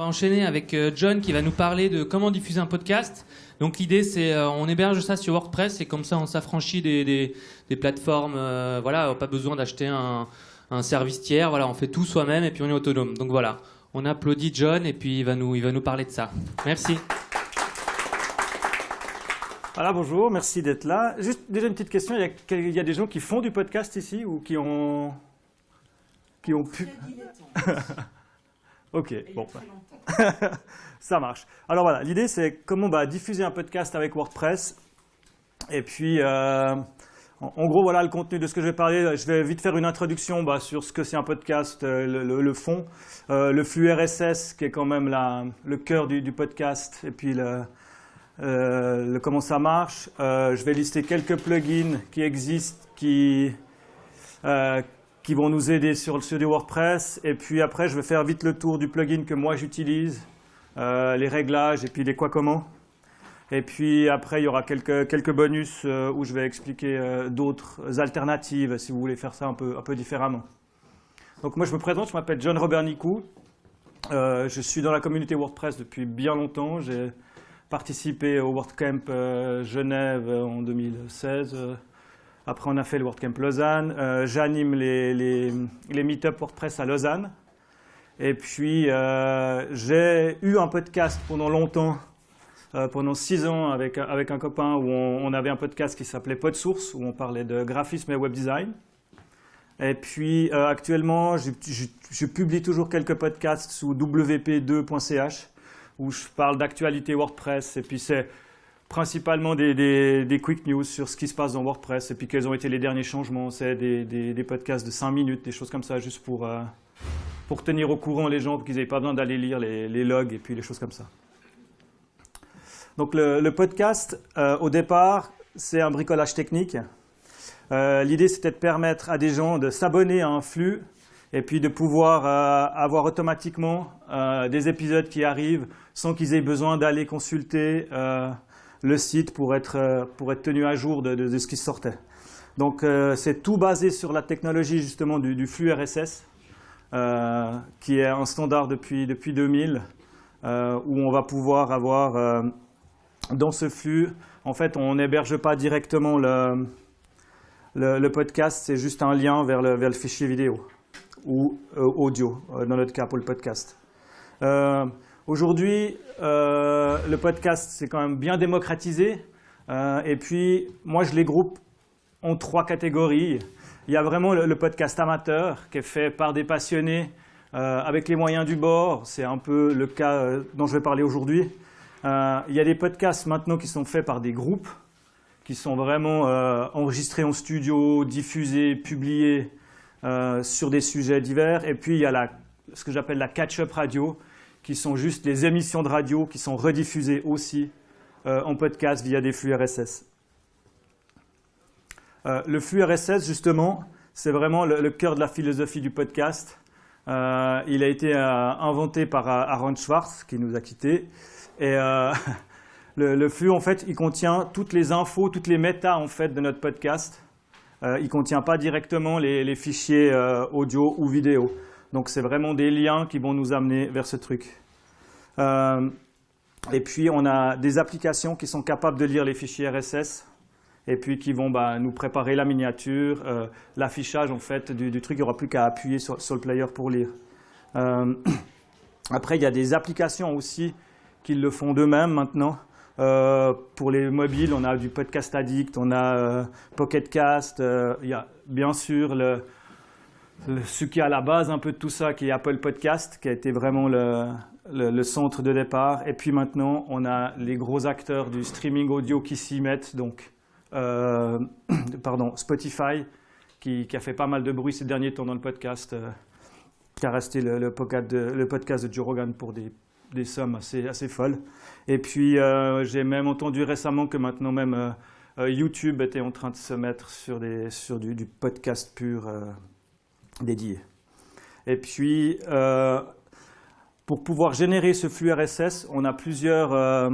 va enchaîner avec euh, John qui va nous parler de comment diffuser un podcast. Donc l'idée c'est euh, on héberge ça sur WordPress et comme ça on s'affranchit des, des, des plateformes. euh, voilà, pas besoin d'acheter un, un service tiers. Voilà, on fait tout soi-même et puis on est autonome. Donc voilà, on applaudit John et puis il va nous, il va nous parler de ça. Merci. Voilà, bonjour, merci d'être là. Juste déjà une petite question, il y, a, il y a des gens qui font du podcast ici ou qui ont, qui ont pu... ok, bon. Ça marche. Alors voilà, l'idée c'est comment bah, diffuser un podcast avec WordPress. Et puis, euh, en, en gros, voilà le contenu de ce que je vais parler. Je vais vite faire une introduction bah, sur ce que c'est un podcast, euh, le, le- le fond, euh, le flux RSS qui est quand même la- le cœur du, du podcast, et puis le, le- comment ça marche. Je vais lister quelques plugins qui existent, qui, qui vont nous aider sur, sur du WordPress. Et puis après, je vais faire vite le tour du plugin que moi j'utilise, euh, les réglages et puis les quoi comment. Et puis après, il y aura quelques, quelques bonus euh, où je vais expliquer euh, d'autres alternatives si vous voulez faire ça un peu, un peu différemment. Donc moi, je me présente, je m'appelle John Robert Nicou. Je suis dans la communauté WordPress depuis bien longtemps. J'ai participé au WordCamp Genève en 2016. Après, on a fait le WordCamp Lausanne. Euh, J'anime les, les, les meet-up WordPress à Lausanne. Et puis, euh, j'ai eu un podcast pendant longtemps, euh, pendant six ans, avec, avec un copain, où on, avait un podcast qui s'appelait PodSource, où on parlait de graphisme et web design. Et puis, actuellement, je- je publie toujours quelques podcasts sous wp2.ch, où je parle d'actualité WordPress, et puis c'est principalement des, quick news sur ce qui se passe dans WordPress, et puis quels ont été les derniers changements. C'est des, des- podcasts de 5 minutes, des choses comme ça, juste pour, euh, pour tenir au courant les gens, pour qu'ils n'aient pas besoin d'aller lire les, logs, et puis les choses comme ça. Donc le, podcast, euh, au départ, c'est un bricolage technique. Euh, L'idée, c'était de permettre à des gens de s'abonner à un flux et puis de pouvoir avoir automatiquement des épisodes qui arrivent sans qu'ils aient besoin d'aller consulter le site pour être, euh, pour être tenu à jour de, ce qui sortait. Donc euh, c'est tout basé sur la technologie justement du, flux RSS, euh, qui est un standard depuis, depuis 2000, euh, où on va pouvoir avoir dans ce flux, en fait, on n'héberge pas directement le, le, le podcast, c'est juste un lien vers le, vers le fichier vidéo ou audio, dans notre cas pour le podcast. Aujourd'hui, euh, le podcast, c'est quand même bien démocratisé. Euh, et puis, moi, je les groupe en trois catégories. Il y a vraiment le, podcast amateur qui est fait par des passionnés euh, avec les moyens du bord. C'est un peu le cas dont je vais parler aujourd'hui. Il y a des podcasts maintenant qui sont faits par des groupes qui sont vraiment enregistrés en studio, diffusés, publiés sur des sujets divers. Et puis il y a ce que j'appelle la catch-up radio, qui sont juste des émissions de radio qui sont rediffusées aussi euh, en podcast via des flux RSS. Euh, le flux RSS, justement, c'est vraiment le, cœur de la philosophie du podcast. Euh, il a été inventé par Aaron Schwartz, qui nous a quittés. Et le, flux, en fait, il contient toutes les infos, toutes les méta, en fait, de notre podcast. Il ne contient pas directement les, les fichiers audio ou vidéo. Donc, c'est vraiment des liens qui vont nous amener vers ce truc. Euh, et puis, on a des applications qui sont capables de lire les fichiers RSS et puis qui vont bah, nous préparer la miniature, euh, l'affichage en fait du, truc. Il n'y aura plus qu'à appuyer sur, le player pour lire. Euh, après, il y a des applications aussi qui le font d'eux-mêmes maintenant. Pour les mobiles, on a du Podcast Addict, on a Pocket Cast, il y a bien sûr le- ce qui est à la base un peu de tout ça, qui est Apple Podcast, qui a été vraiment le, centre de départ. Et puis maintenant, on a les gros acteurs du streaming audio qui s'y mettent, donc euh, pardon, Spotify, qui, a fait pas mal de bruit ces derniers temps dans le podcast, euh, qui a resté le, podcast de, le Joe Rogan pour des, sommes assez, folles. Et puis, euh, j'ai même entendu récemment que maintenant même YouTube était en train de se mettre sur, du, podcast pur dédié. Et puis, euh, pour pouvoir générer ce flux RSS, on a plusieurs, euh,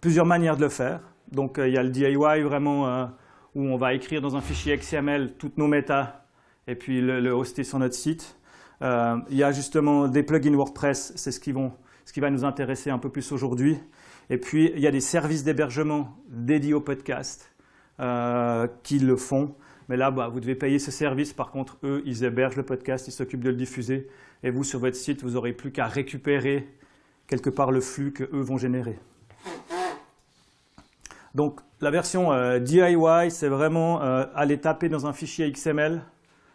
plusieurs manières de le faire. Donc, euh, il y a le DIY vraiment où on va écrire dans un fichier XML toutes nos méta et puis le, le hoster sur notre site. Il y a justement des plugins WordPress, c'est ce qui va nous intéresser un peu plus aujourd'hui. Et puis, il y a des services d'hébergement dédiés au podcast qui le font. Mais là, bah, vous devez payer ce service. Par contre, eux, ils hébergent le podcast, ils s'occupent de le diffuser. Et vous, sur votre site, vous n'aurez plus qu'à récupérer quelque part le flux qu'eux vont générer. Donc, la version euh, DIY, c'est vraiment euh, aller taper dans un fichier XML,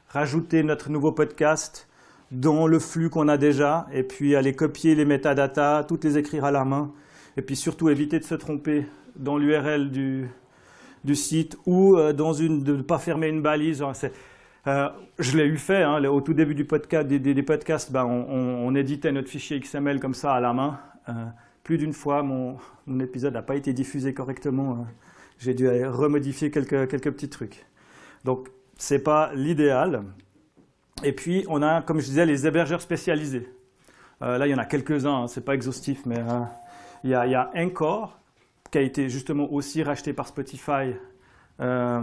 rajouter notre nouveau podcast dans le flux qu'on a déjà, et puis aller copier les métadatas, toutes les écrire à la main, et puis surtout éviter de se tromper dans l'URL du, du site ou euh, dans une, de ne pas fermer une balise. Euh, je l'ai eu fait, hein, au tout début du podcast, des, podcasts, ben, on, éditait notre fichier XML comme ça à la main. Euh, plus d'une fois, mon, épisode n'a pas été diffusé correctement. J'ai dû remodifier quelques, quelques petits trucs. Donc, ce n'est pas l'idéal. Et puis, on a, comme je disais, les hébergeurs spécialisés. là, il y en a quelques-uns, hein, ce n'est pas exhaustif, mais il y, a, il y a Encore, qui a été justement aussi racheté par Spotify, euh,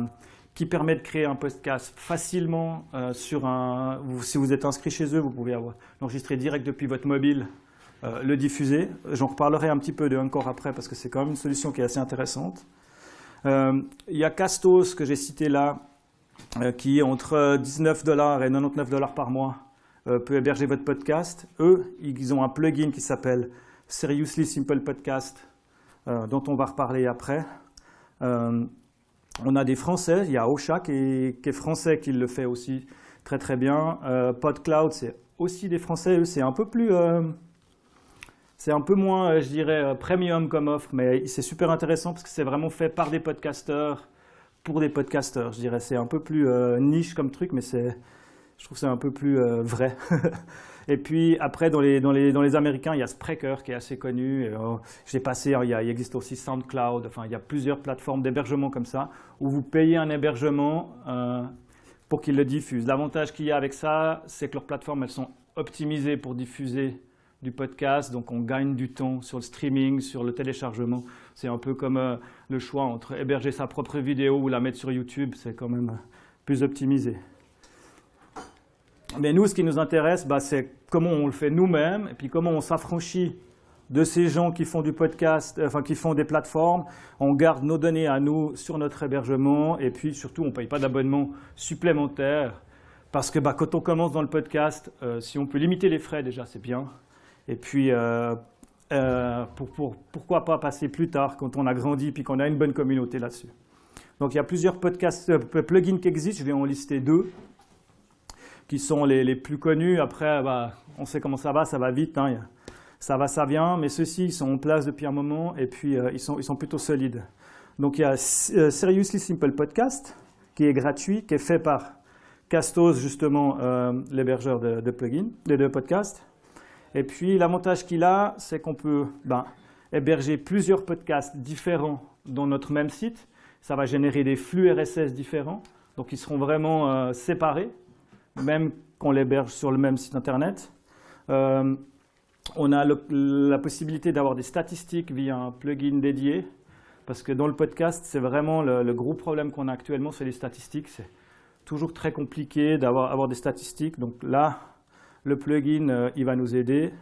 qui permet de créer un podcast facilement euh, sur un. si vous êtes inscrit chez eux, vous pouvez l'enregistrer direct depuis votre mobile, euh, le diffuser. J'en reparlerai un petit peu de encore après parce que c'est quand même une solution qui est assez intéressante. Il y a Castos que j'ai cité là, qui entre 19 dollars et 99 dollars par mois peut héberger votre podcast. Eux, ils ont un plugin qui s'appelle Seriously Simple Podcast dont on va reparler après. Euh, on a des Français, il y a Ocha qui est, français qui le fait aussi très très bien. Euh, PodCloud, c'est aussi des Français, eux c'est un peu plus... c'est un peu moins, je dirais, premium comme offre, mais c'est super intéressant parce que c'est vraiment fait par des podcasteurs, pour des podcasteurs, je dirais. C'est un peu plus niche comme truc, mais c'est, je trouve c'est un peu plus vrai. Et puis après, dans les, Américains, il y a Spreaker qui est assez connu. Euh, J'ai passé, a, il, existe aussi SoundCloud. Enfin, il y a plusieurs plateformes d'hébergement comme ça où vous payez un hébergement euh, pour qu'ils le diffusent. L'avantage qu'il y a avec ça, c'est que leurs plateformes, elles sont optimisées pour diffuser du podcast, donc on gagne du temps sur le streaming, sur le téléchargement. C'est un peu comme euh, le choix entre héberger sa propre vidéo ou la mettre sur YouTube, c'est quand même plus optimisé. Mais nous, ce qui nous intéresse, bah, c'est comment on le fait nous-mêmes, et puis comment on s'affranchit de ces gens qui font du podcast, euh, enfin qui font des plateformes. On garde nos données à nous sur notre hébergement, et puis surtout, on ne paye pas d'abonnement supplémentaire. Parce que bah, quand on commence dans le podcast, euh, si on peut limiter les frais, déjà, c'est bien. Et puis, euh, pourquoi pas passer plus tard, quand on a grandi, puis qu'on a une bonne communauté là-dessus. Donc, il y a plusieurs podcasts, plugins qui existent, je vais en lister deux qui sont les, plus connus. Après, bah, on sait comment ça va, ça va vite, hein, ça va, ça vient, mais ceux-ci, ils sont en place depuis un moment et puis euh, ils, sont, ils sont plutôt solides. Donc il y a euh, Seriously Simple Podcast, qui est gratuit, qui est fait par Castos, justement, euh, l'hébergeur de, plugins, de, de podcasts. Et puis l'avantage qu'il a, c'est qu'on peut ben, héberger plusieurs podcasts différents dans notre même site. Ça va générer des flux RSS différents, donc ils seront vraiment séparés même qu'on l'héberge sur le même site internet. Euh, on a la possibilité d'avoir des statistiques via un plugin dédié, parce que dans le podcast, c'est vraiment le, gros problème qu'on a actuellement, c'est les statistiques. C'est toujours très compliqué d'avoir avoir des statistiques. Donc là, le plugin, euh, il va nous aider.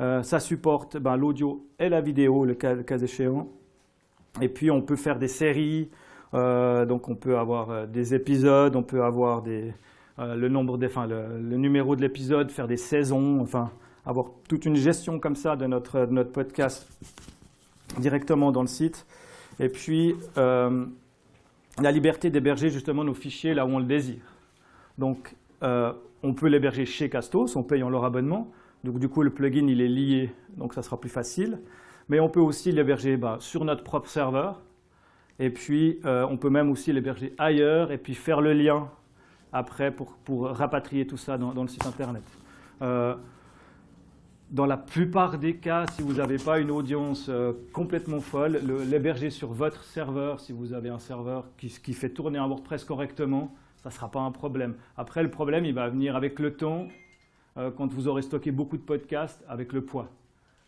Euh, ça supporte ben, l'audio et la vidéo, le cas, échéant. Et puis, on peut faire des séries. donc, on peut avoir des épisodes, on peut avoir des, euh, le nombre le, numéro de l'épisode, faire des saisons, enfin avoir toute une gestion comme ça de notre, notre podcast directement dans le site. Et puis euh, la liberté d'héberger justement nos fichiers là où on le désire. Donc euh, on peut l'héberger chez Castos en payant leur abonnement. Donc du coup le plugin il est lié, donc ça sera plus facile. Mais on peut aussi l'héberger bah, sur notre propre serveur. Et puis on peut même aussi l'héberger ailleurs et puis faire le lien après pour, rapatrier tout ça dans, le site internet. Euh, dans la plupart des cas, si vous n'avez pas une audience euh, complètement folle, l'héberger sur votre serveur, si vous avez un serveur qui, fait tourner un WordPress correctement, ça ne sera pas un problème. Après, le problème, il va venir avec le temps, euh, quand vous aurez stocké beaucoup de podcasts, avec le poids.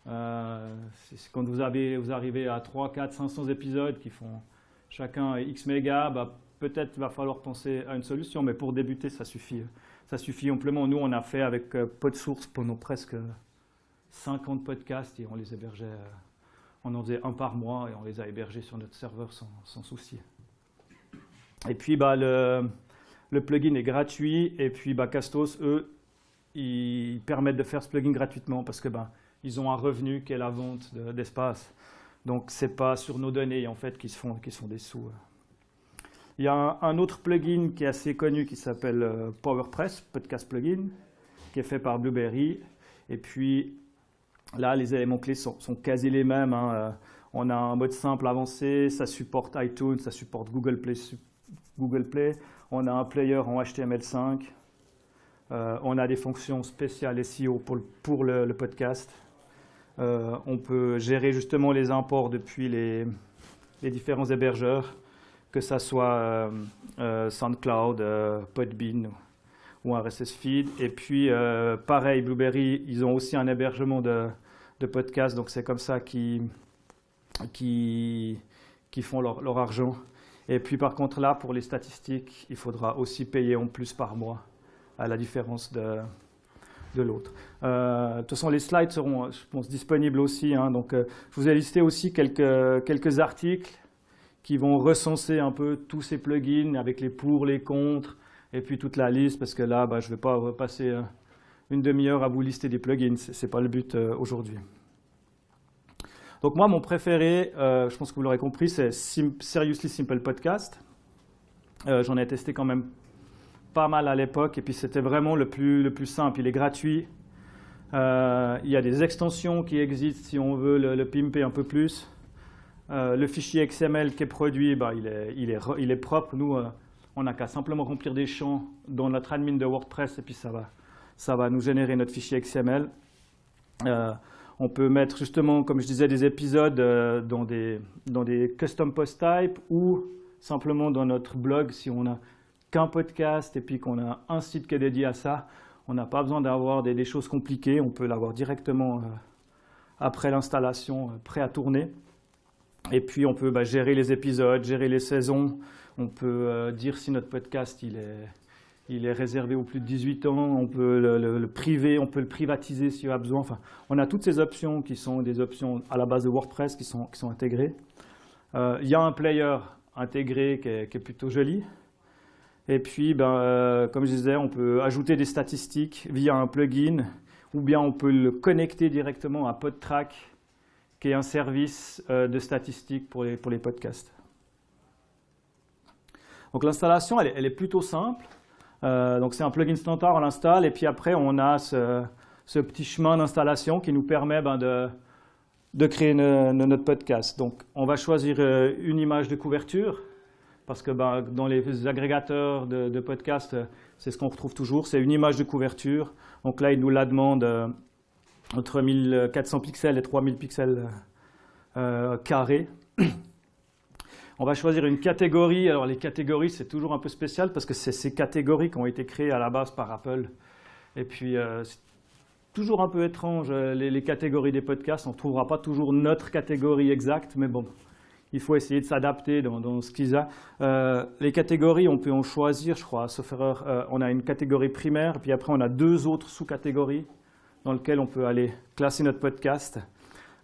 quand vous, avez, vous arrivez à 3, 4, 500 épisodes qui font chacun X mégas, bah, peut-être va falloir penser à une solution, mais pour débuter, ça suffit, ça suffit amplement. Nous, on a fait avec euh, PodSource pendant presque 50 podcasts et on les hébergeait, on en faisait un par mois et on les a hébergés sur notre serveur sans, souci. Et puis bah, le, plugin est gratuit et puis bah, Castos, eux, ils permettent de faire ce plugin gratuitement parce que bah, ils ont un revenu qui est la vente d'espace. Donc c'est pas sur nos données en fait qu'ils se font, sont des sous. Il y a un, autre plugin qui est assez connu qui s'appelle euh, PowerPress, Podcast Plugin, qui est fait par Blueberry. Et puis là, les éléments clés sont, quasi les mêmes. Hein. Euh, on a un mode simple avancé, ça supporte iTunes, ça supporte Google Play. Google Play. On a un player en HTML5. Euh, on a des fonctions spéciales SEO pour, le, podcast. on peut gérer justement les imports depuis les différents hébergeurs que ce soit euh, euh, SoundCloud, euh, Podbean ou un RSS feed. Et puis, pareil, Blueberry, ils ont aussi un hébergement de, podcasts, donc c'est comme ça qu'ils qui, qui font leur, argent. Et puis, par contre, là, pour les statistiques, il faudra aussi payer en plus par mois, à la différence de, l'autre. de toute façon, les slides seront, disponibles aussi. Hein. donc, je vous ai listé aussi quelques articles qui vont recenser un peu tous ces plugins avec les pour, les contre, et puis toute la liste, parce que là, bah, je ne vais pas passer euh, une demi-heure à vous lister des plugins, ce n'est pas le but euh, aujourd'hui. Donc moi, mon préféré, euh, je pense que vous l'aurez compris, c'est Seriously Simple Podcast. J'en ai testé quand même pas mal à l'époque, et puis c'était vraiment le plus, le plus simple. Il est gratuit. il y a des extensions qui existent si on veut le pimper un peu plus. Euh, le fichier XML qui est produit, bah, il, est, il, est, il, est, propre. Nous, euh, on n'a qu'à simplement remplir des champs dans notre admin de WordPress et puis ça va, ça va nous générer notre fichier XML. Euh, on peut mettre justement, comme je disais, des épisodes dans, des, dans des custom post type ou simplement dans notre blog si on n'a qu'un podcast et puis qu'on a un site qui est dédié à ça. On n'a pas besoin d'avoir des, choses compliquées, on peut l'avoir directement après l'installation, prêt à tourner. Et puis on peut bah, gérer les épisodes, gérer les saisons. On peut euh, dire si notre podcast il est, il est réservé aux plus de 18 ans. On peut le, priver, on peut le privatiser s'il y a besoin. Enfin, on a toutes ces options qui sont des options à la base de WordPress qui sont, qui sont intégrées. Euh, il y a un player intégré qui est, plutôt joli. Et puis, ben, euh, comme je disais, on peut ajouter des statistiques via un plugin ou bien on peut le connecter directement à PodTrack qui est un service euh, de statistiques pour les, podcasts. Donc l'installation, elle, est plutôt simple. Euh, donc c'est un plugin standard, on l'installe, et puis après on a ce, petit chemin d'installation qui nous permet ben, de, de, créer notre podcast. Donc on va choisir euh, une image de couverture, parce que ben, dans les agrégateurs de, de podcasts, c'est ce qu'on retrouve toujours, c'est une image de couverture. Donc là, il nous la demande entre 1400 pixels et 3000 pixels euh, carrés. On va choisir une catégorie. Alors les catégories, c'est toujours un peu spécial parce que c'est ces catégories qui ont été créées à la base par Apple. Et puis, euh, c'est toujours un peu étrange, euh, les, catégories des podcasts. On ne trouvera pas toujours notre catégorie exacte, mais bon, il faut essayer de s'adapter dans, ce qu'ils ont. les catégories, on peut en choisir, je crois, sauf erreur. on a une catégorie primaire, puis après on a deux autres sous-catégories dans lequel on peut aller classer notre podcast,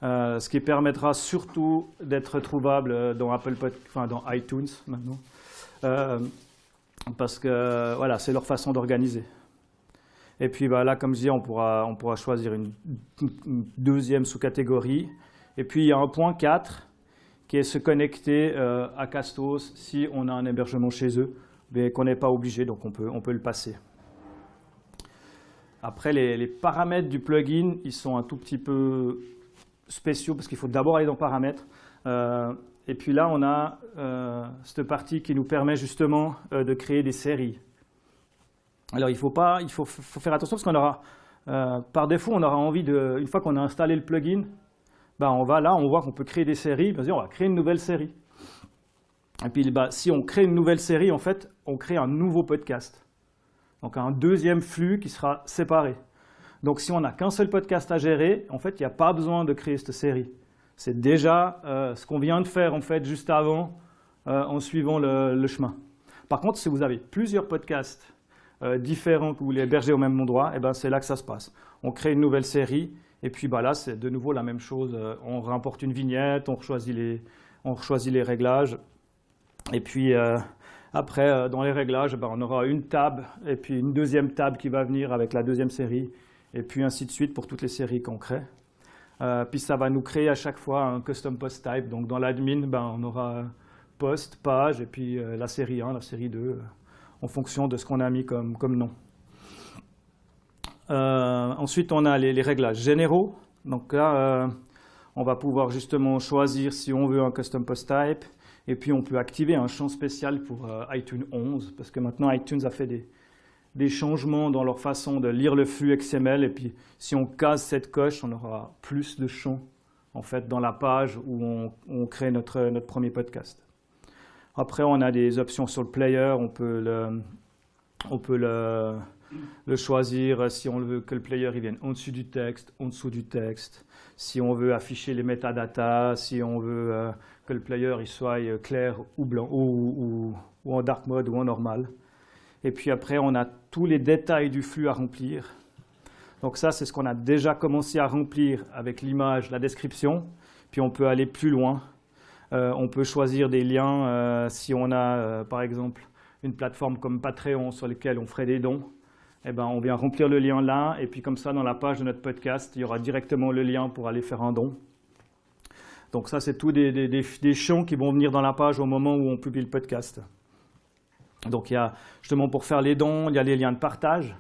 euh, ce qui permettra surtout d'être trouvable dans, Apple enfin, dans iTunes maintenant, euh, parce que voilà, c'est leur façon d'organiser. Et puis bah, là, comme je dis, on pourra, on pourra choisir une, deuxième sous-catégorie. Et puis il y a un point 4 qui est se connecter euh, à Castos si on a un hébergement chez eux, mais qu'on n'est pas obligé, donc on peut, on peut le passer. Après, les, paramètres du plugin, ils sont un tout petit peu spéciaux parce qu'il faut d'abord aller dans paramètres. Euh, et puis là, on a euh, cette partie qui nous permet justement euh, de créer des séries. Alors, il faut, pas, il faut, faire attention parce qu'on aura, par défaut, on aura envie de, une fois qu'on a installé le plugin, bah, on va là, on voit qu'on peut créer des séries. On va créer une nouvelle série. Et puis, bah, si on crée une nouvelle série, en fait, on crée un nouveau podcast. Donc un deuxième flux qui sera séparé. Donc si on n'a qu'un seul podcast à gérer, en fait, il n'y a pas besoin de créer cette série. C'est déjà euh, ce qu'on vient de faire en fait juste avant euh, en suivant le, chemin. Par contre, si vous avez plusieurs podcasts euh, différents que vous voulez héberger au même endroit, eh ben, c'est là que ça se passe. On crée une nouvelle série Et puis bah, là, c'est de nouveau la même chose. On remporte une vignette, on choisit les, on choisit les réglages. Et puis après, dans les réglages, bah, on aura une table et puis une deuxième table qui va venir avec la deuxième série. Et puis ainsi de suite pour toutes les séries qu'on crée. puis ça va nous créer à chaque fois un custom post type. Donc dans l'admin, ben, on aura post, page, et puis euh, la série 1, la série 2, euh, en fonction de ce qu'on a mis comme, comme nom. Euh, ensuite, on a les, réglages généraux. Donc là, on va pouvoir justement choisir si on veut un custom post type, et puis on peut activer un champ spécial pour iTunes 11, parce que maintenant iTunes a fait des, des changements dans leur façon de lire le flux XML, et puis si on casse cette coche, on aura plus de champs en fait, dans la page où on, crée notre, notre premier podcast. Après, on a des options sur le player. On peut le, on peut le, choisir si on veut que le player il vienne en dessus du texte, en dessous du texte. Si on veut afficher les metadata, si on veut euh, le player il soit euh, clair ou blanc, ou, en dark mode ou en normal. Et puis après, on a tous les détails du flux à remplir. Donc ça, c'est ce qu'on a déjà commencé à remplir avec l'image, la description. Puis on peut aller plus loin euh, on peut choisir des liens euh, si on a, par exemple, une plateforme comme Patreon sur laquelle on ferait des dons. Eh ben, on vient remplir le lien là, et puis comme ça, dans la page de notre podcast, il y aura directement le lien pour aller faire un don. Donc ça, c'est tout des, champs qui vont venir dans la page au moment où on publie le podcast. Donc il y a justement pour faire les dons, il y a les liens de partage.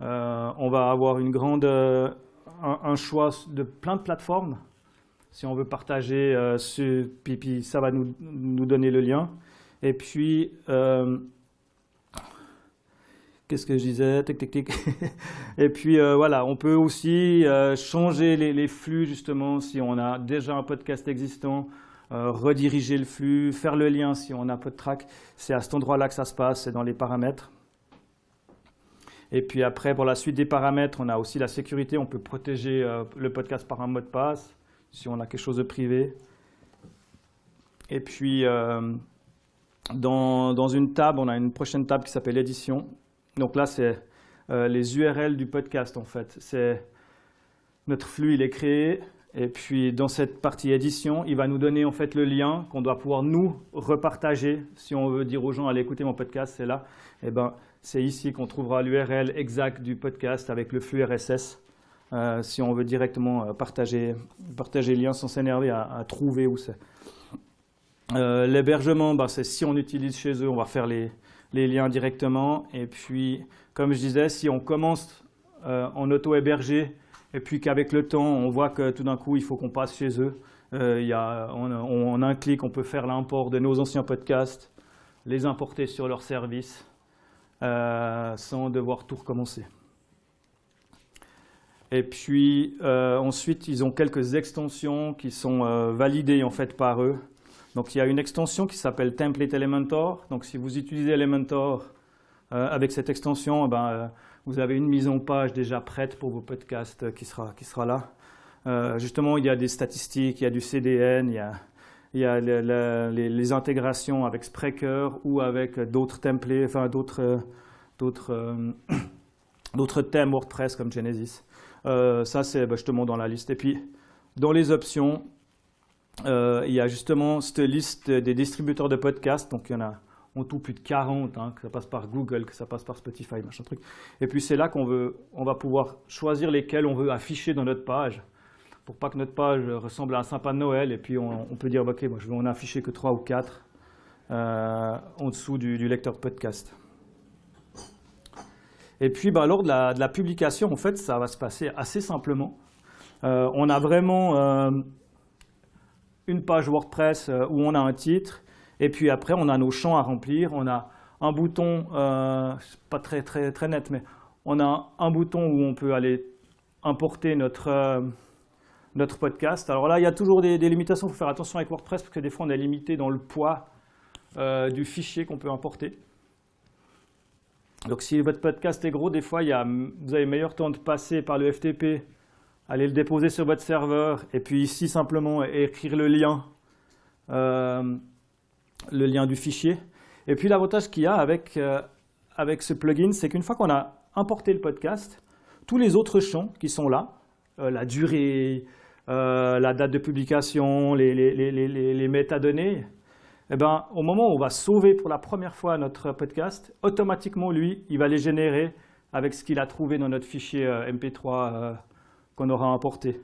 on va avoir une grande, un, choix de plein de plateformes si on veut partager euh, ce, puis, ça va nous, donner le lien. Et puis, euh, qu'est-ce que je disais? Tic, tic, tic. Et puis, euh, voilà, on peut aussi changer les, flux, justement, si on a déjà un podcast existant, rediriger le flux, faire le lien si on a PodTrack. C'est à cet endroit-là que ça se passe, c'est dans les paramètres. Et puis après, pour la suite des paramètres, on a aussi la sécurité. On peut protéger le podcast par un mot de passe si on a quelque chose de privé. Et puis, euh, dans, une table, on a une prochaine table qui s'appelle édition. Donc là, c'est euh, les URL du podcast, en fait. C'est notre flux, il est créé. Et puis, dans cette partie édition, il va nous donner en fait le lien qu'on doit pouvoir nous repartager. Si on veut dire aux gens, allez écouter mon podcast, c'est là. Eh ben, c'est ici qu'on trouvera l'URL exact du podcast avec le flux RSS. Euh, si on veut directement euh, partager, partager le lien sans s'énerver à, trouver où c'est. L'hébergement, bah, c'est si on utilise chez eux, on va faire les, les, liens directement. Et puis, comme je disais, si on commence en auto-hébergé et puis qu'avec le temps, on voit que tout d'un coup, il faut qu'on passe chez eux, il y a, on, a un clic, on peut faire l'import de nos anciens podcasts, les importer sur leur service sans devoir tout recommencer. Et puis euh, ensuite, ils ont quelques extensions qui sont euh, validées en fait par eux. Donc il y a une extension qui s'appelle Template Elementor. Donc si vous utilisez Elementor euh, avec cette extension, eh ben, vous avez une mise en page déjà prête pour vos podcasts qui sera, qui sera là. justement, il y a des statistiques, il y a du CDN, il y a, les, intégrations avec Spreaker ou avec d'autres templates, enfin d'autres d'autres thèmes WordPress comme Genesis. Euh, ça, c'est bah, justement dans la liste. Et puis, dans les options, euh, il y a justement cette liste des distributeurs de podcasts. Donc, il y en a en tout plus de 40, hein, que ça passe par Google, que ça passe par Spotify, machin truc. Et puis, c'est là qu'on on va pouvoir choisir lesquels on veut afficher dans notre page pour pas que notre page ressemble à un sympa Noël. Et puis, on, peut dire, OK, moi, je vais en afficher que 3 ou 4 euh, en dessous du, lecteur podcast. Et puis, bah, lors de la, publication, en fait, ça va se passer assez simplement. Euh, on a vraiment euh, une page WordPress euh, où on a un titre, et puis après, on a nos champs à remplir. On a un bouton, pas très, très, très net, mais on a un bouton où on peut aller importer notre, notre podcast. Alors là, il y a toujours des, des limitations, il faut faire attention avec WordPress, parce que des fois, on est limité dans le poids du fichier qu'on peut importer. Donc si votre podcast est gros, des fois, vous avez meilleur temps de passer par le FTP, aller le déposer sur votre serveur, et puis ici simplement écrire le lien, euh, le lien du fichier. Et puis l'avantage qu'il y a avec, euh, avec ce plugin, c'est qu'une fois qu'on a importé le podcast, tous les autres champs qui sont là, la durée, la date de publication, les, les métadonnées, eh ben, au moment où on va sauver pour la première fois notre podcast, automatiquement, lui, il va les générer avec ce qu'il a trouvé dans notre fichier euh, MP3 euh, qu'on aura importé.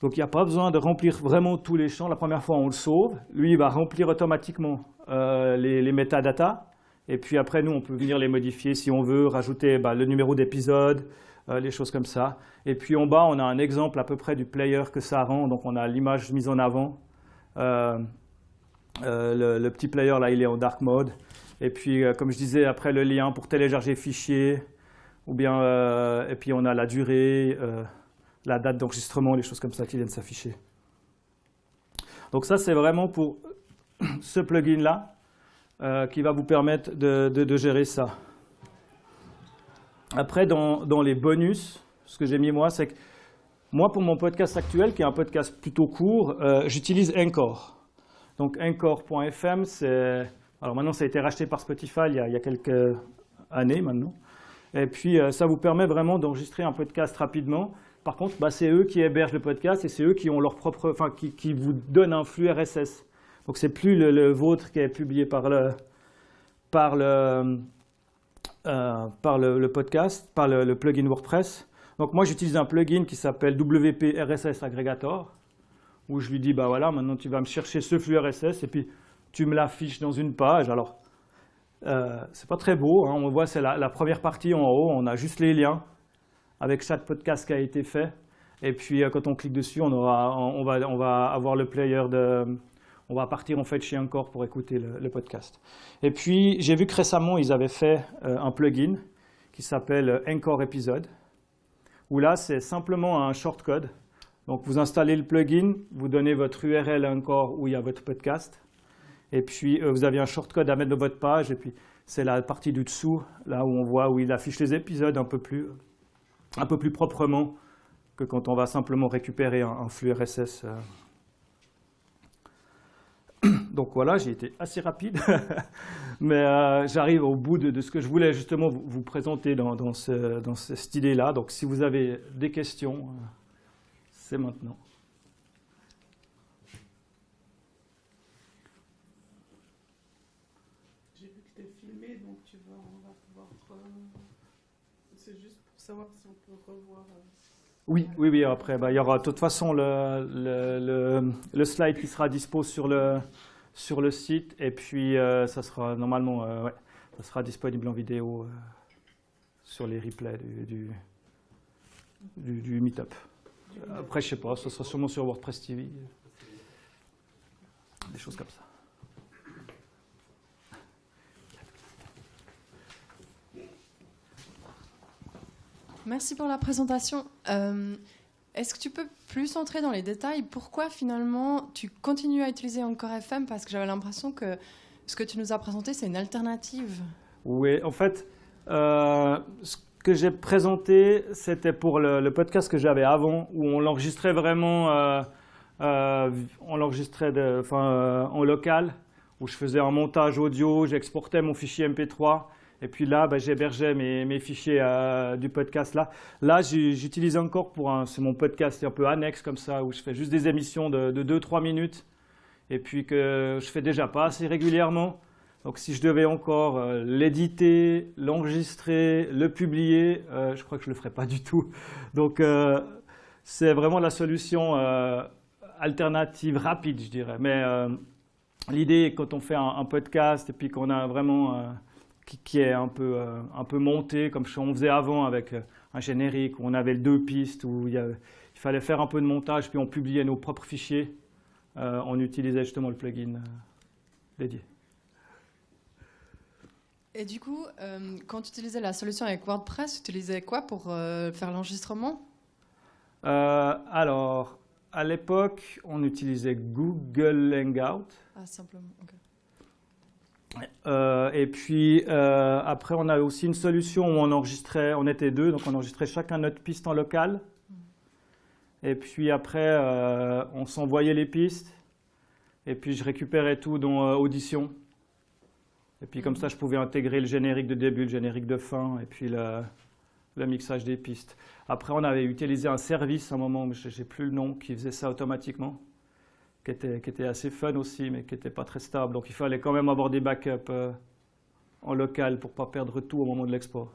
Donc il n'y a pas besoin de remplir vraiment tous les champs. La première fois, on le sauve. Lui, il va remplir automatiquement euh, les, les metadatas. Et puis après, nous, on peut venir les modifier si on veut, rajouter bah, le numéro d'épisode, les choses comme ça. Et puis en bas, on a un exemple à peu près du player que ça rend. Donc on a l'image mise en avant. Euh, le, petit player, là, il est en dark mode. Et puis, euh, comme je disais, après le lien pour télécharger fichier, ou bien, euh, et puis on a la durée, la date d'enregistrement, les choses comme ça qui viennent s'afficher. Donc ça, c'est vraiment pour ce plugin-là qui va vous permettre de, gérer ça. Après, dans, dans, les bonus, ce que j'ai mis moi, c'est que moi, pour mon podcast actuel, qui est un podcast plutôt court, j'utilise Encore. Donc Encore.fm, c'est... Alors maintenant, ça a été racheté par Spotify il y a, quelques années maintenant. Et puis, euh, ça vous permet vraiment d'enregistrer un podcast rapidement. Par contre, bah, c'est eux qui hébergent le podcast et c'est eux qui ont leur propre, enfin, qui, vous donnent un flux RSS. Donc, c'est plus le, vôtre qui est publié par le, par le, euh, par le, podcast, par le, le, plugin WordPress. Donc, moi, j'utilise un plugin qui s'appelle WP RSS Aggregator où je lui dis, bah voilà, maintenant tu vas me chercher ce flux RSS et puis tu me l'affiches dans une page. Alors, euh, c'est pas très beau, hein. on voit c'est la, première partie en haut, on a juste les liens avec chaque podcast qui a été fait. Et puis euh, quand on clique dessus, on, aura, on, va, on va avoir le player de... On va partir en fait chez Encore pour écouter le, podcast. Et puis j'ai vu que récemment ils avaient fait euh, un plugin qui s'appelle Encore Episode, où là c'est simplement un shortcode donc vous installez le plugin, vous donnez votre URL encore où il y a votre podcast, et puis euh, vous avez un shortcode à mettre dans votre page, et puis c'est la partie du dessous, là où on voit où il affiche les épisodes un peu plus, un peu plus proprement que quand on va simplement récupérer un, flux RSS. Euh. Donc voilà, j'ai été assez rapide, mais euh, j'arrive au bout de, ce que je voulais justement vous, présenter dans, cette idée-là. Donc si vous avez des questions c'est maintenant. J'ai vu que tu es filmé, donc tu vas, on va pouvoir. C'est juste pour savoir si on peut revoir. Euh, oui, oui, oui. Après, bah, il y aura de toute façon le, le, le, slide qui sera dispo sur le, sur le site, et puis euh, ça sera normalement, euh, ouais, ça sera disponible en vidéo sur les replays du, du, du, du Meetup. Après, je sais pas, ce sera sûrement sur WordPress TV. Des choses comme ça. Merci pour la présentation. Euh, est-ce que tu peux plus entrer dans les détails? Pourquoi finalement tu continues à utiliser encore FM Parce que j'avais l'impression que ce que tu nous as présenté, c'est une alternative. Oui, en fait, euh, que j'ai présenté, c'était pour le, podcast que j'avais avant, où on l'enregistrait vraiment, euh, on l'enregistrait en local, où je faisais un montage audio, j'exportais mon fichier MP3, et puis là, bah, j'hébergeais mes, fichiers du podcast là. Là, j'utilise encore pour un, c'est mon podcast un peu annexe comme ça, où je fais juste des émissions de, de 2-3 minutes, et puis que je fais déjà pas assez régulièrement. Donc si je devais encore euh, l'éditer, l'enregistrer, le publier, euh, je crois que je ne le ferais pas du tout. Donc euh, c'est vraiment la solution alternative rapide, je dirais. Mais l'idée, quand on fait un, podcast et puis qu'on a vraiment qui, est un peu, un peu monté, comme on faisait avant avec un générique, où on avait deux pistes, où il, il, fallait faire un peu de montage, puis on publiait nos propres fichiers, on utilisait justement le plugin dédié. Et du coup, euh, quand tu utilisais la solution avec WordPress, tu utilisais quoi pour euh, faire l'enregistrement? Euh, Alors, à l'époque, on utilisait Google Hangout. Ah, simplement, ok. Et puis après, on a aussi une solution où on enregistrait, on était deux, donc on enregistrait chacun notre piste en local. Et puis après, on s'envoyait les pistes. Et puis je récupérais tout dans Audition. Et puis comme ça, je pouvais intégrer le générique de début, le générique de fin, et puis le mixage des pistes. Après, on avait utilisé un service à un moment, je n'ai plus le nom, qui faisait ça automatiquement, qui était, qui était assez fun aussi, mais qui n'était pas très stable. Donc il fallait quand même avoir des backups euh, en local pour ne pas perdre tout au moment de l'export.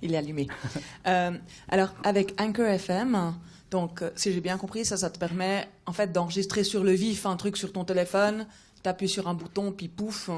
Il est allumé. Euh, alors, avec Anchor FM, donc, euh, si j'ai bien compris, ça, ça te permet en fait d'enregistrer sur le vif un truc sur ton téléphone, tu appuies sur un bouton, puis pouf,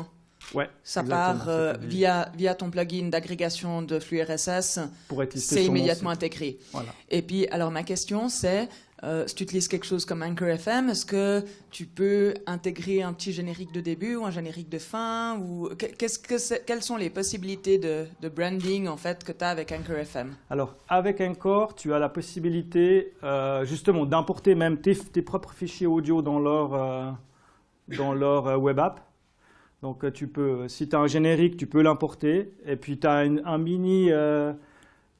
Ouais, ça part euh, via, via ton plugin d'agrégation de flux RSS, pour être listé c'est immédiatement intégré. Voilà. Et puis, alors ma question, c'est, euh, si tu utilises quelque chose comme Anchor FM, est-ce que tu peux intégrer un petit générique de début ou un générique de fin ou qu'est-ce que Quelles sont les possibilités de, de branding en fait que tu as avec Anchor FM Alors, avec Encore, tu as la possibilité euh, justement d'importer même tes, tes propres fichiers audio dans leur, euh, dans leur euh, web app. Donc, euh, tu peux, si tu as un générique, tu peux l'importer. Et puis, tu as un mini, euh,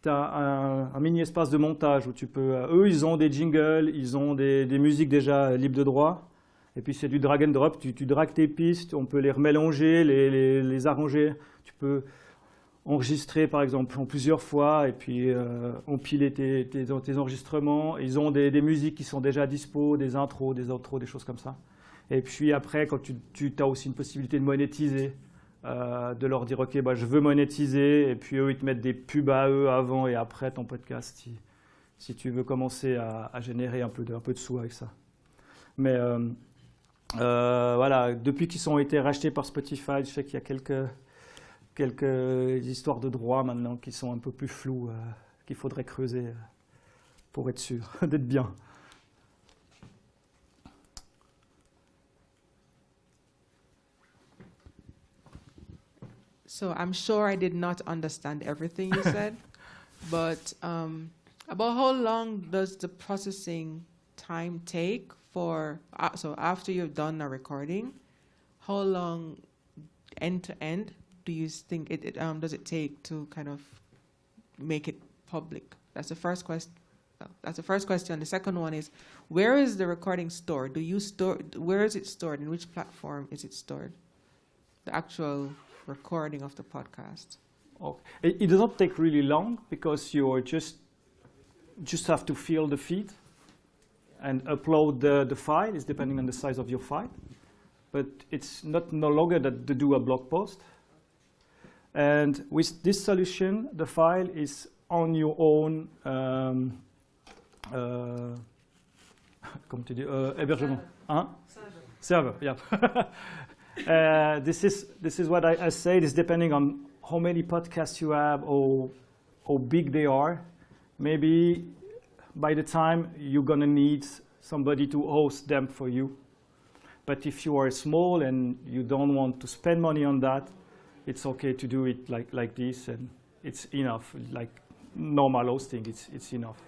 un, mini espace de montage où tu peux. euh, eux, ils ont des jingles, ils ont des, des musiques déjà libres de droit. Et puis, c'est du drag and drop. Tu, tu dragues tes pistes, on peut les remélanger, les, les, arranger. Tu peux enregistrer par exemple plusieurs fois et puis euh, empiler tes, tes, tes enregistrements. Ils ont des, des musiques qui sont déjà dispo, des intros, des outros, des choses comme ça. Et puis après, quand tu, as aussi une possibilité de monétiser, euh, de leur dire ok, bah, je veux monétiser, et puis eux ils te mettent des pubs à eux avant et après ton podcast si, si tu veux commencer à, générer un peu, de, un peu de sous avec ça. Mais euh, euh, voilà, depuis qu'ils ont été rachetés par Spotify, je sais qu'il y a quelques quelques histoires de droit maintenant qui sont un peu plus floues, qu'il faudrait creuser pour être sûr d'être bien. So I'm sure I did not understand everything you said, but um, about how long does the processing time take for? Uh, so after you've done a recording, how long end to end do you think it, it um, does it take to kind of make it public? That's the first question. That's the first question. The second one is, where is the recording stored? Do you store? Where is it stored? In which platform is it stored? The actual recording of the podcast. Oh, It, it doesn't take really long because you just just have to fill the feed and upload the, the file. It's depending on the size of your file, but it's not no longer that to do a blog post. And with this solution, the file is on your own. Um, uh, comment tu dis, euh, hébergement, hein? Server, yeah. uh, this is this is what I, I say. It is depending on how many podcasts you have or how big they are. Maybe by the time you're gonna need somebody to host them for you. But if you are small and you don't want to spend money on that, it's okay to do it like like this, and it's enough. Like normal hosting, it's it's enough.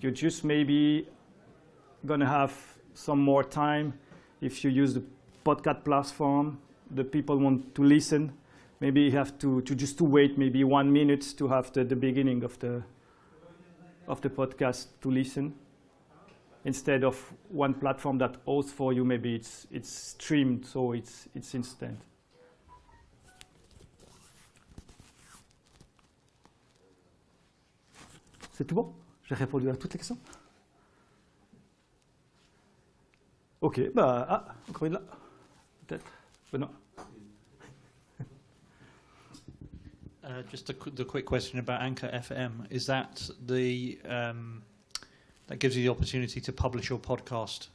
You're just maybe gonna have some more time if you use the podcast platform, the people want to listen. Maybe you have to, to just to wait maybe one minute to have the, the beginning of the of the podcast to listen. Instead of one platform that hosts for you, maybe it's it's streamed, so it's it's instant. C'est tout bon J'ai répondu à toutes les questions Ok, bah, ah, encore une là. Peut-être. Benoît. Uh, just a qu- the quick question about Anchor FM. Is that the um, that gives you the opportunity to publish your podcast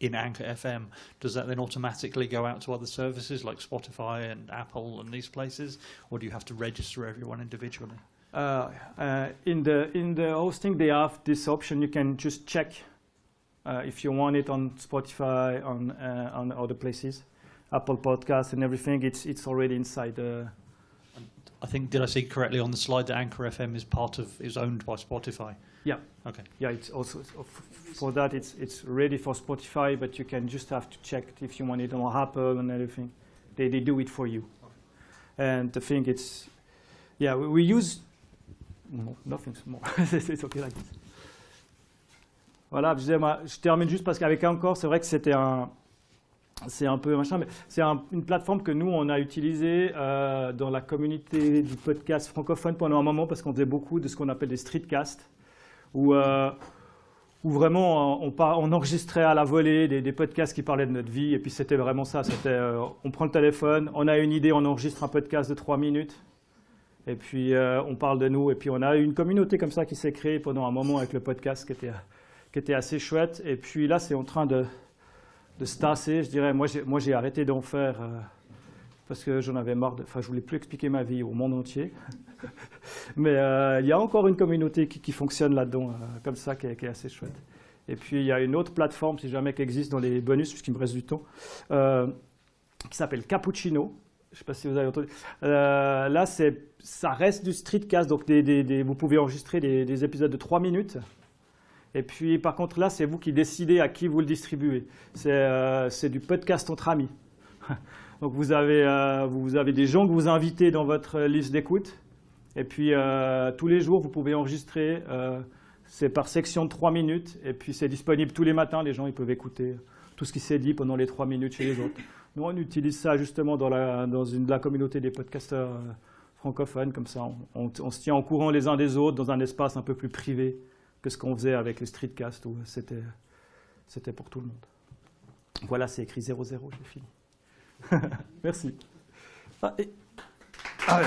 in Anchor FM? Does that then automatically go out to other services like Spotify and Apple and these places, or do you have to register everyone individually? Uh, uh, in the in the hosting, they have this option. You can just check uh, if you want it on Spotify, on uh, on other places, Apple Podcasts and everything. It's it's already inside the. I think did I see correctly on the slide that Anchor FM is part of is owned by Spotify? Yeah. Okay. Yeah, it's also for that. It's it's ready for Spotify, but you can just have to check if you want it on Apple and everything. They they do it for you. And the thing it's, yeah, we, we use. No, nothing's more. it's okay like this. Voilà, je, je termine juste parce qu'avec Encore, c'est vrai que c'était un, c'est un peu machin, mais c'est une plateforme que nous, on a utilisée euh, dans la communauté du podcast francophone pendant un moment parce qu'on faisait beaucoup de ce qu'on appelle des streetcasts, où, euh, vraiment on, on, enregistrait à la volée des, podcasts qui parlaient de notre vie, et puis c'était vraiment ça, c'était euh, on prend le téléphone, on a une idée, on enregistre un podcast de trois minutes, et puis on parle de nous, et puis on a une communauté comme ça qui s'est créée pendant un moment avec le podcast qui était, qui était assez chouette, et puis là c'est en train de de se tasser, je dirais. Moi, j'ai arrêté d'en faire euh, parce que j'en avais marre. Enfin, je voulais plus expliquer ma vie au monde entier. Mais euh, il y a encore une communauté qui, fonctionne là-dedans, euh, comme ça, qui est, assez chouette. Et puis, il y a une autre plateforme, si jamais, qui existe dans les bonus, puisqu'il me reste du temps, qui s'appelle Cappuccino. Je ne sais pas si vous avez entendu. là, ça reste du streetcast, donc vous pouvez enregistrer des, des épisodes de 3 minutes. Et puis, par contre, là, c'est vous qui décidez à qui vous le distribuez. C'est euh, du podcast entre amis. Donc, vous avez, euh, vous avez des gens que vous invitez dans votre liste d'écoute. Et puis, euh, tous les jours, vous pouvez enregistrer. c'est par section de 3 minutes. Et puis, c'est disponible tous les matins. Les gens ils peuvent écouter tout ce qui s'est dit pendant les 3 minutes chez les autres. Nous, on utilise ça justement dans la, dans une, la communauté des podcasteurs francophones. Comme ça, on, on se tient au courant les uns des autres dans un espace un peu plus privé que ce qu'on faisait avec les streetcasts où c'était, c'était pour tout le monde. Voilà, c'est écrit 0-0, j'ai fini. Merci. Ah, et... ah.